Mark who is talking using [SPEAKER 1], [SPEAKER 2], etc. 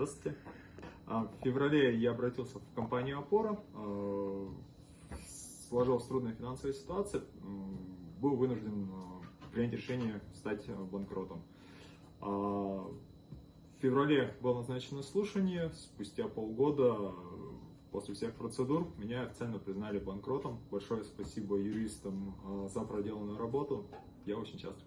[SPEAKER 1] Здравствуйте. А, в феврале я обратился в компанию «Опора». А, сложилась трудная финансовая ситуация. Был вынужден а, принять решение стать банкротом. В феврале было назначено слушание. Спустя полгода после всех процедур меня официально признали банкротом. Большое спасибо юристам за проделанную работу. Я очень счастлив.